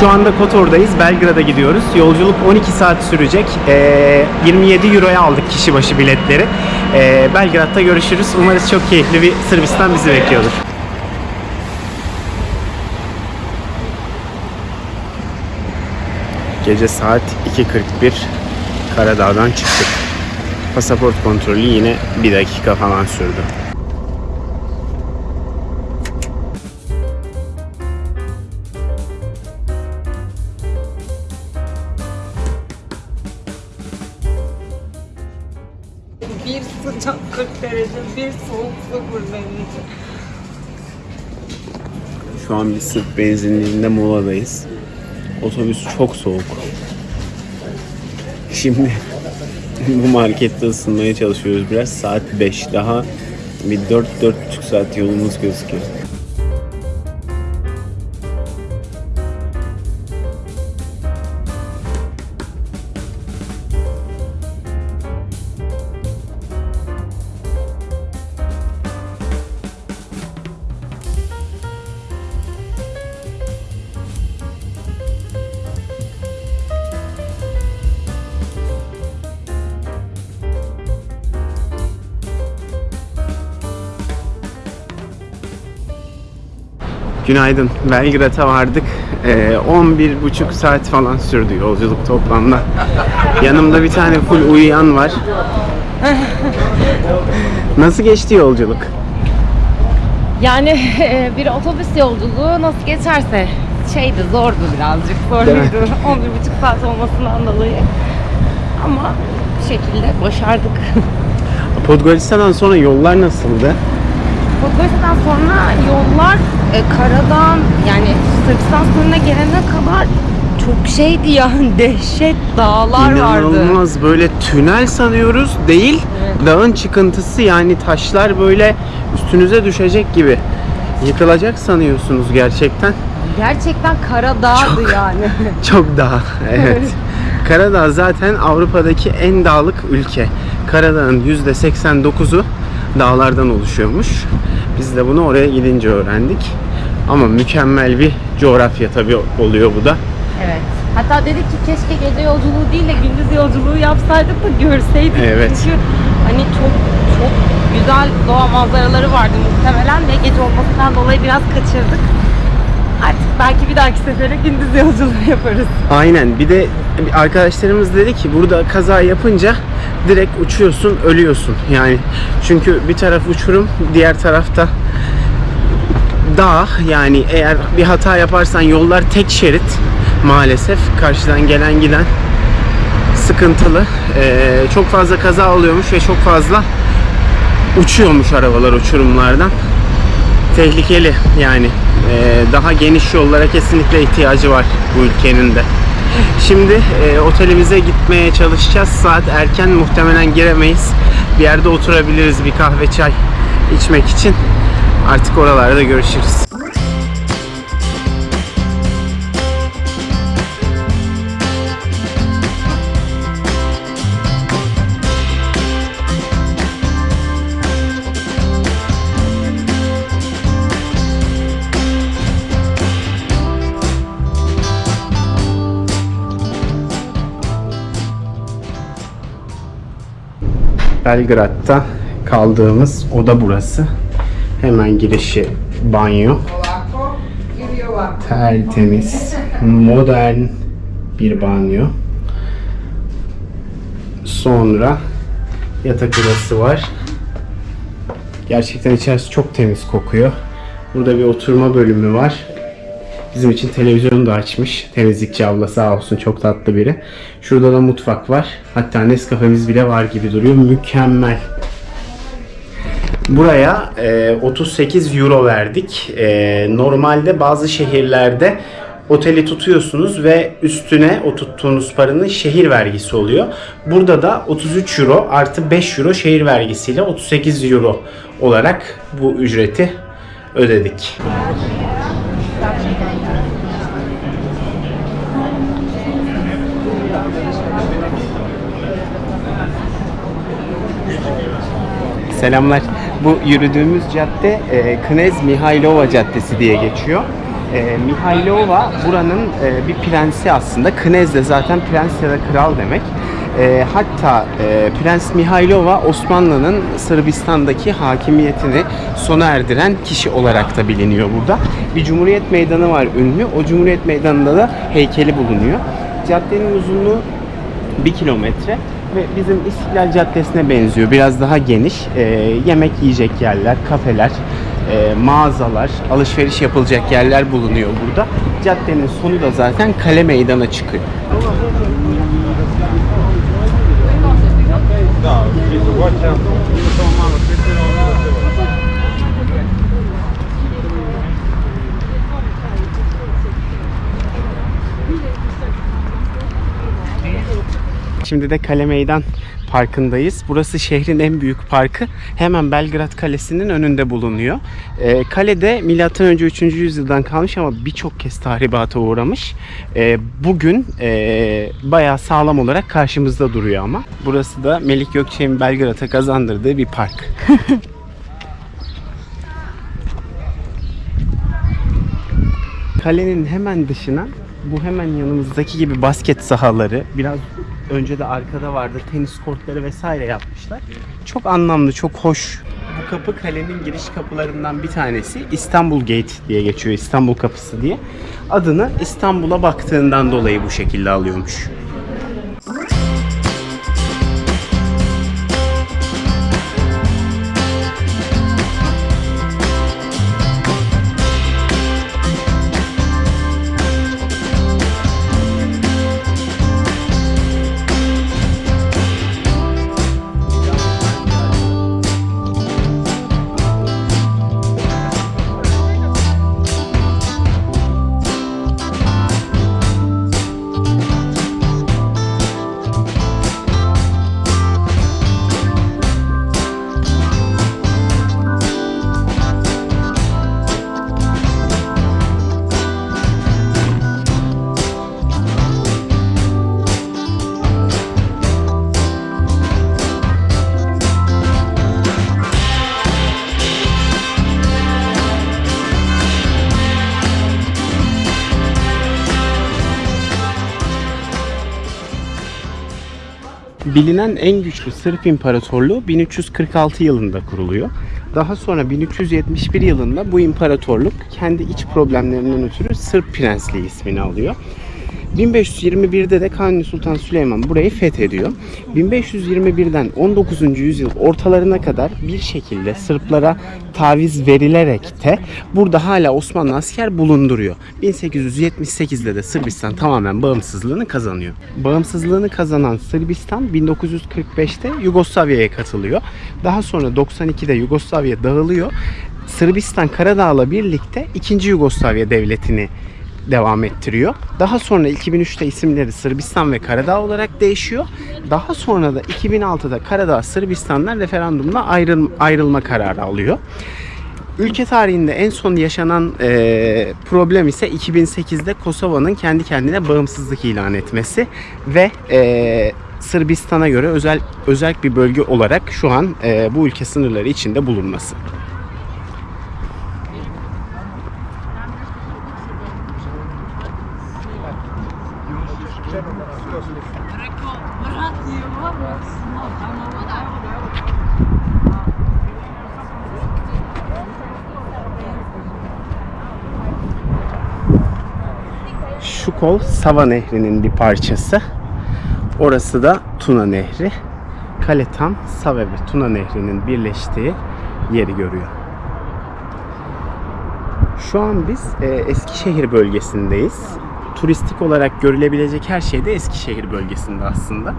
Şu anda Kotor'dayız. Belgrad'a gidiyoruz. Yolculuk 12 saat sürecek. Ee, 27 Euro'ya aldık kişi başı biletleri. Ee, Belgrad'da görüşürüz. Umarız çok keyifli bir Sırbistan bizi bekliyordur. Gece saat 2.41 Karadağ'dan çıktık. Pasaport kontrolü yine bir dakika falan sürdü. Bir sıcak 40 derece, bir soğuk 0 derece. Şu an bir Sırp benzinliğinde moladayız. Otobüs çok soğuk. Şimdi bu markette ısınmaya çalışıyoruz biraz. Saat 5 daha bir 4-4,5 saat yolumuz gözüküyor. Günaydın. Belgrad'a vardık. Ee, 11,5 saat falan sürdü yolculuk toplamda. Yanımda bir tane full uyuyan var. Nasıl geçti yolculuk? Yani bir otobüs yolculuğu nasıl geçerse şeydi zordu birazcık zorluydu 11,5 saat olmasından dolayı ama bir şekilde başardık. Podgorica'dan sonra yollar nasıldı? Podgorica'dan sonra yollar e, karadan yani Sırbistan sınırına gelene kadar çok şeydi yani dehşet dağlar vardı. İnanılmaz böyle tünel sanıyoruz değil. Evet. Dağın çıkıntısı yani taşlar böyle üstünüze düşecek gibi. Yıkılacak sanıyorsunuz gerçekten. Gerçekten Karadağ'dı Çok. yani. Çok dağ. Evet. Karadağ zaten Avrupa'daki en dağlık ülke. Karadağ'ın %89'u dağlardan oluşuyormuş. Biz de bunu oraya gidince öğrendik. Ama mükemmel bir coğrafya tabii oluyor bu da. Evet. Hatta dedik ki keşke gece yolculuğu değil de gündüz yolculuğu yapsaydık da görseydik. Evet. Çünkü hani çok çok güzel doğa manzaraları vardı muhtemelen ve gece olmasından dolayı biraz kaçırdık. Artık belki bir dahaki sefere gündüz yolculuğu yaparız. Aynen. Bir de arkadaşlarımız dedi ki burada kaza yapınca direkt uçuyorsun, ölüyorsun. Yani çünkü bir taraf uçurum, diğer tarafta dağ. Yani eğer bir hata yaparsan yollar tek şerit maalesef. Karşıdan gelen giden sıkıntılı. Ee, çok fazla kaza oluyormuş ve çok fazla uçuyormuş arabalar uçurumlardan. Tehlikeli yani. Ee, daha geniş yollara kesinlikle ihtiyacı var bu ülkenin de. Şimdi e, otelimize gitmeye çalışacağız. Saat erken muhtemelen giremeyiz. Bir yerde oturabiliriz bir kahve çay içmek için. Artık oralarda görüşürüz. Belgrad'da kaldığımız oda burası. Hemen girişi banyo. Tertemiz, modern bir banyo. Sonra yatak odası var. Gerçekten içerisi çok temiz kokuyor. Burada bir oturma bölümü var. Bizim için televizyonu da açmış. Temizlikçi abla sağ olsun çok tatlı biri. Şurada da mutfak var. Hatta Nescafe'miz bile var gibi duruyor. Mükemmel. Buraya e, 38 euro verdik. E, normalde bazı şehirlerde oteli tutuyorsunuz ve üstüne o paranın şehir vergisi oluyor. Burada da 33 euro artı 5 euro şehir vergisiyle 38 euro olarak bu ücreti ödedik. Selamlar. Bu yürüdüğümüz cadde e, Knez Mihailova Caddesi diye geçiyor. E, Mihailova buranın e, bir prensi aslında. Knez de zaten prens ya da kral demek. E, hatta e, Prens Mihailova Osmanlı'nın Sırbistan'daki hakimiyetini sona erdiren kişi olarak da biliniyor burada. Bir Cumhuriyet Meydanı var ünlü. O Cumhuriyet Meydanı'nda da heykeli bulunuyor. Caddenin uzunluğu 1 kilometre ve bizim İstiklal Caddesi'ne benziyor. Biraz daha geniş. E, yemek yiyecek yerler, kafeler, e, mağazalar, alışveriş yapılacak yerler bulunuyor burada. Caddenin sonu da zaten kale meydana çıkıyor. Şimdi de Kale Meydan Parkı'ndayız. Burası şehrin en büyük parkı. Hemen Belgrad Kalesi'nin önünde bulunuyor. Ee, kalede M.Ö. 3. yüzyıldan kalmış ama birçok kez tahribata uğramış. Ee, bugün e, bayağı sağlam olarak karşımızda duruyor ama. Burası da Melik Gökçek'in Belgrad'a kazandırdığı bir park. Kalenin hemen dışına bu hemen yanımızdaki gibi basket sahaları biraz önce de arkada vardı tenis kortları vesaire yapmışlar. Çok anlamlı, çok hoş. Bu kapı kalenin giriş kapılarından bir tanesi. İstanbul Gate diye geçiyor. İstanbul Kapısı diye. Adını İstanbul'a baktığından dolayı bu şekilde alıyormuş. Bilinen en güçlü Sırp İmparatorluğu 1346 yılında kuruluyor. Daha sonra 1371 yılında bu imparatorluk kendi iç problemlerinden ötürü Sırp Prensliği ismini alıyor. 1521'de de Kanuni Sultan Süleyman burayı fethediyor. 1521'den 19. yüzyıl ortalarına kadar bir şekilde Sırplara taviz verilerek de burada hala Osmanlı asker bulunduruyor. 1878'de de Sırbistan tamamen bağımsızlığını kazanıyor. Bağımsızlığını kazanan Sırbistan 1945'te Yugoslavya'ya katılıyor. Daha sonra 92'de Yugoslavya dağılıyor. Sırbistan Karadağ'la birlikte 2. Yugoslavya devletini devam ettiriyor. Daha sonra 2003'te isimleri Sırbistan ve Karadağ olarak değişiyor. Daha sonra da 2006'da Karadağ Sırbistan'dan referandumla ayrıl ayrılma kararı alıyor. Ülke tarihinde en son yaşanan eee, problem ise 2008'de Kosova'nın kendi kendine bağımsızlık ilan etmesi ve eee, Sırbistan'a göre özel özel bir bölge olarak şu an eee, bu ülke sınırları içinde bulunması. Şu kol Sava Nehri'nin bir parçası. Orası da Tuna Nehri. Kale tam Sava ve Tuna Nehri'nin birleştiği yeri görüyor. Şu an biz e, Eskişehir bölgesindeyiz. Turistik olarak görülebilecek her şey de Eskişehir bölgesinde aslında.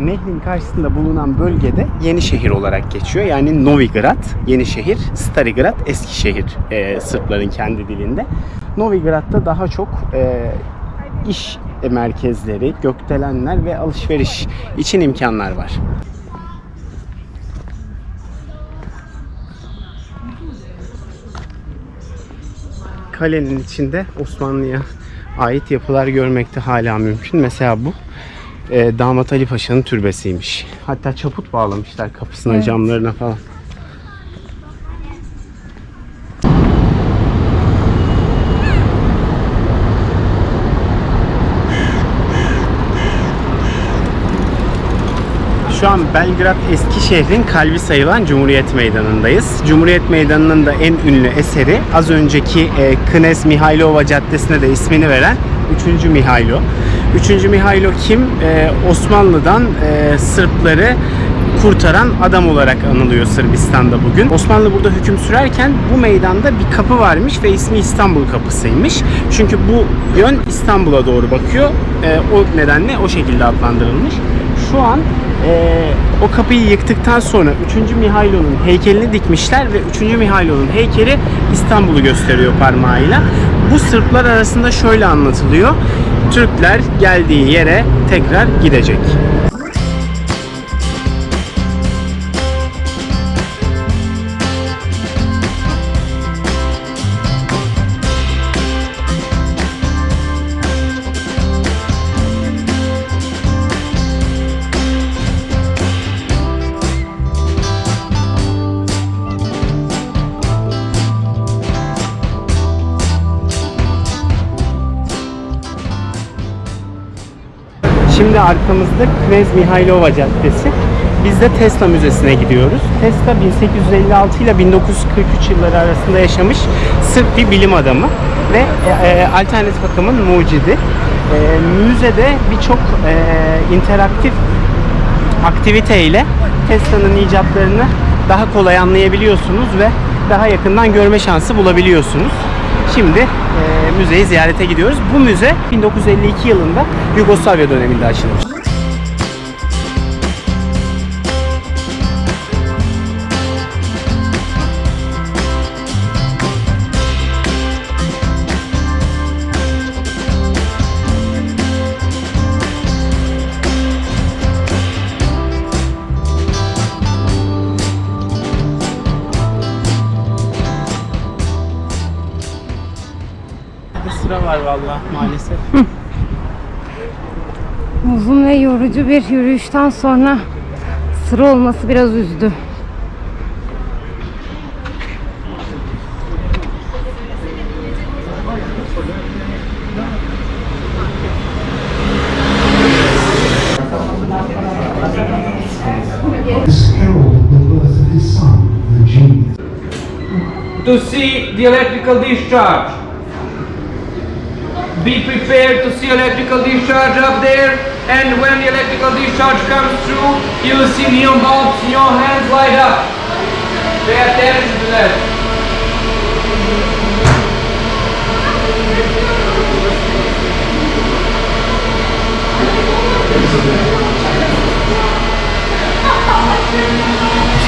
Nehrin karşısında bulunan bölgede Yenişehir olarak geçiyor. Yani Novigrad, Yenişehir, Starigrad, Eskişehir e, Sırpların kendi dilinde. Novigrad'da daha çok e, iş merkezleri, gökdelenler ve alışveriş için imkanlar var. Kalenin içinde Osmanlı'ya ait yapılar görmek de hala mümkün. Mesela bu e, Damat Ali Paşa'nın türbesiymiş. Hatta çaput bağlamışlar kapısına, Evet. camlarına falan. Şu an Belgrad eski şehrin kalbi sayılan Cumhuriyet Meydanı'ndayız. Cumhuriyet Meydanı'nın da en ünlü eseri az önceki e, Knez Mihailova Caddesi'ne de ismini veren 3. Mihailo. 3. Mihailo kim? E, Osmanlı'dan e, Sırpları kurtaran adam olarak anılıyor Sırbistan'da bugün. Osmanlı burada hüküm sürerken bu meydanda bir kapı varmış ve ismi İstanbul Kapısı'ymış. Çünkü bu yön İstanbul'a doğru bakıyor. E, o nedenle o şekilde adlandırılmış. Şu an e, o kapıyı yıktıktan sonra 3. Mihailo'nun heykelini dikmişler ve 3. Mihailo'nun heykeli İstanbul'u gösteriyor parmağıyla. Bu Sırplar arasında şöyle anlatılıyor. Türkler geldiği yere tekrar gidecek. Şimdi arkamızda Knez Mihailova Caddesi. Biz de Tesla Müzesi'ne gidiyoruz. Tesla 1856 ile 1943 yılları arasında yaşamış Sırp bir bilim adamı ve e, e, alternatif akımın mucidi. E, müzede birçok e, interaktif aktivite ile Tesla'nın icatlarını daha kolay anlayabiliyorsunuz ve daha yakından görme şansı bulabiliyorsunuz. Şimdi e, müzeyi ziyarete gidiyoruz. Bu müze 1952 yılında Yugoslavya döneminde açılmış. Sıra var valla maalesef. Uzun ve yorucu bir yürüyüşten sonra sıra olması biraz üzdü. To see the electrical discharge. Be prepared to see electrical discharge up there and when the electrical discharge comes through you will see neon bulbs, in your hands light up. Pay attention to that.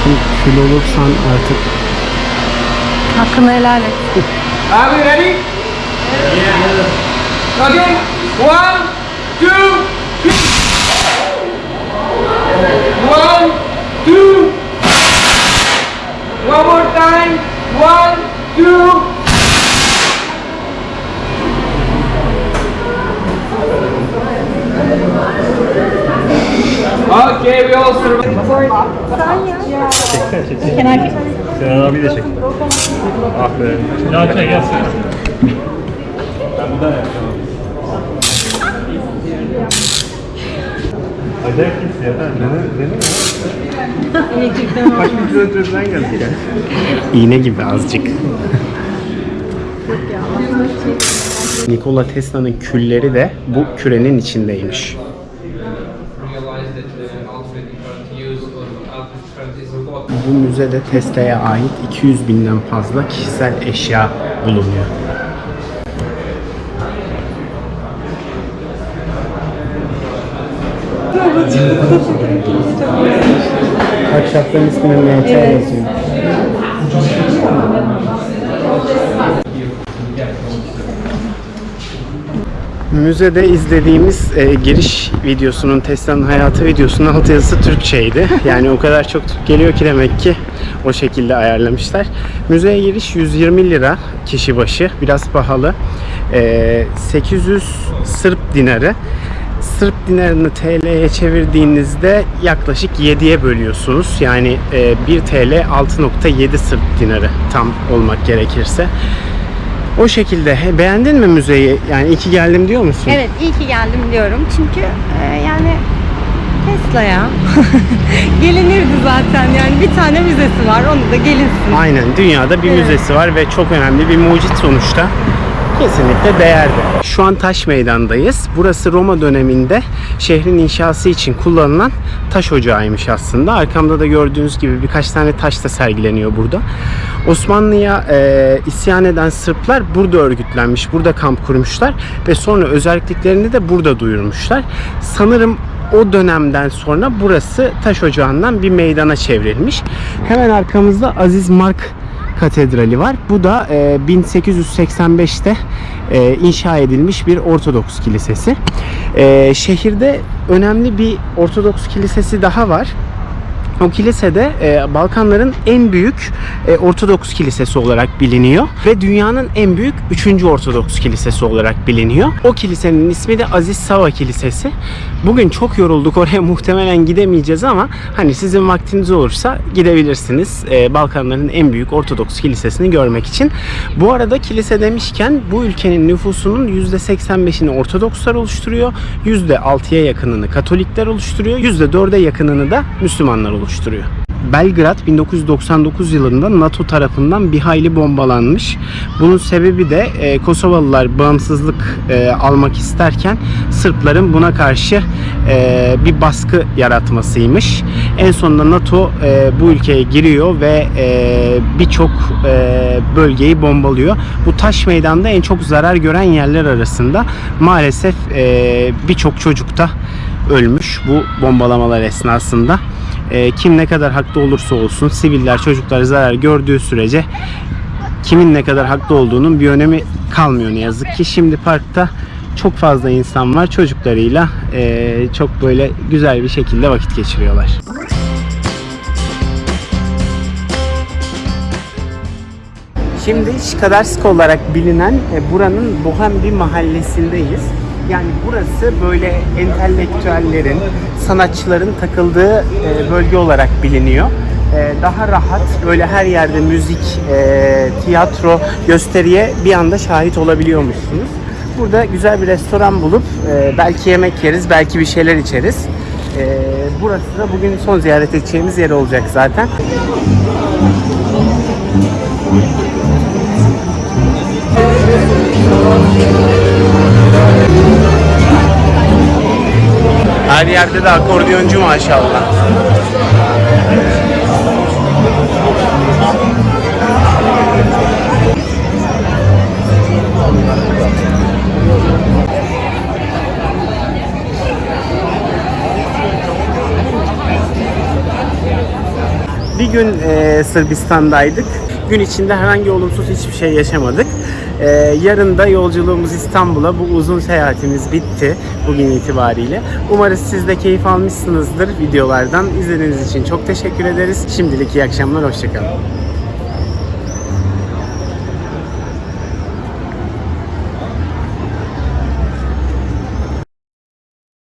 Şimdi kül olursan artık Hakkını helal et. Are we ready? Yeah. Okay. One, two, three. İğne gibi azıcık. Nikola Tesla'nın külleri de bu kürenin içindeymiş. Bu müzede Tesla'ya ait 200 binden fazla kişisel eşya bulunuyor. Ahşapların ismini MT yazıyor. Müzede izlediğimiz e, giriş videosunun, Tesla'nın hayatı videosunun alt yazısı Türkçeydi. Yani o kadar çok Türk geliyor ki demek ki o şekilde ayarlamışlar. Müzeye giriş 120 lira kişi başı. Biraz pahalı. E, 800 Sırp dinarı. Sırp dinarını TL'ye çevirdiğinizde yaklaşık 7'ye bölüyorsunuz. Yani e, 1 TL 6.7 Sırp dinarı tam olmak gerekirse. O şekilde. He, Beğendin mi müzeyi? Yani iyi ki geldim diyor musun? Evet iyi ki geldim diyorum. Çünkü e, yani Tesla'ya. Gelinirdi zaten yani bir tane müzesi var onu da gelinsin. Aynen dünyada bir Evet. müzesi var ve çok önemli bir mucit sonuçta. Kesinlikle değerli. Şu an Taş Meydan'dayız. Burası Roma döneminde şehrin inşası için kullanılan taş ocağıymış aslında. Arkamda da gördüğünüz gibi birkaç tane taş da sergileniyor burada. Osmanlı'ya e, isyan eden Sırplar burada örgütlenmiş, burada kamp kurmuşlar ve sonra özelliklerini de burada duyurmuşlar. Sanırım o dönemden sonra burası taş ocağından bir meydana çevrilmiş. Hemen arkamızda Aziz Mark Katedrali var. Bu da e, 1885'te e, inşa edilmiş bir Ortodoks kilisesi. E, şehirde önemli bir Ortodoks kilisesi daha var. O kilisede e, Balkanların en büyük e, Ortodoks kilisesi olarak biliniyor ve dünyanın en büyük 3. Ortodoks kilisesi olarak biliniyor. O kilisenin ismi de Aziz Sava Kilisesi. Bugün çok yorulduk oraya muhtemelen gidemeyeceğiz ama hani sizin vaktiniz olursa gidebilirsiniz e, Balkanların en büyük Ortodoks kilisesini görmek için. Bu arada kilise demişken bu ülkenin nüfusunun %85'ini Ortodokslar oluşturuyor. %6'ya yakınını Katolikler oluşturuyor. %4'e yakınını da Müslümanlar oluşturuyor. Belgrad 1999 yılında NATO tarafından bir hayli bombalanmış. Bunun sebebi de e, Kosovalılar bağımsızlık e, almak isterken Sırpların buna karşı e, bir baskı yaratmasıymış. En sonunda NATO e, bu ülkeye giriyor ve e, birçok e, bölgeyi bombalıyor. Bu taş meydanda en çok zarar gören yerler arasında maalesef e, birçok çocuk da ölmüş bu bombalamalar esnasında. E, kim ne kadar haklı olursa olsun siviller çocuklar zarar gördüğü sürece kimin ne kadar haklı olduğunun bir önemi kalmıyor ne yazık ki. Şimdi parkta çok fazla insan var çocuklarıyla e, çok böyle güzel bir şekilde vakit geçiriyorlar. Şimdi Şkadarsk olarak bilinen e, buranın bohem bir mahallesindeyiz. Yani burası böyle entelektüellerin, sanatçıların takıldığı e, bölge olarak biliniyor. E, Daha rahat, böyle her yerde müzik, e, tiyatro, gösteriye bir anda şahit olabiliyormuşsunuz. Burada güzel bir restoran bulup belki yemek yeriz, belki bir şeyler içeriz. Burası da bugün son ziyaret edeceğimiz yer olacak zaten. Her yerde de akordiyoncu maşallah. Bir gün e, Sırbistan'daydık. Gün içinde herhangi olumsuz hiçbir şey yaşamadık. E, yarın da yolculuğumuz İstanbul'a. Bu uzun seyahatimiz bitti bugün itibariyle. Umarız siz de keyif almışsınızdır videolardan. İzlediğiniz için çok teşekkür ederiz. Şimdilik iyi akşamlar, hoşçakalın.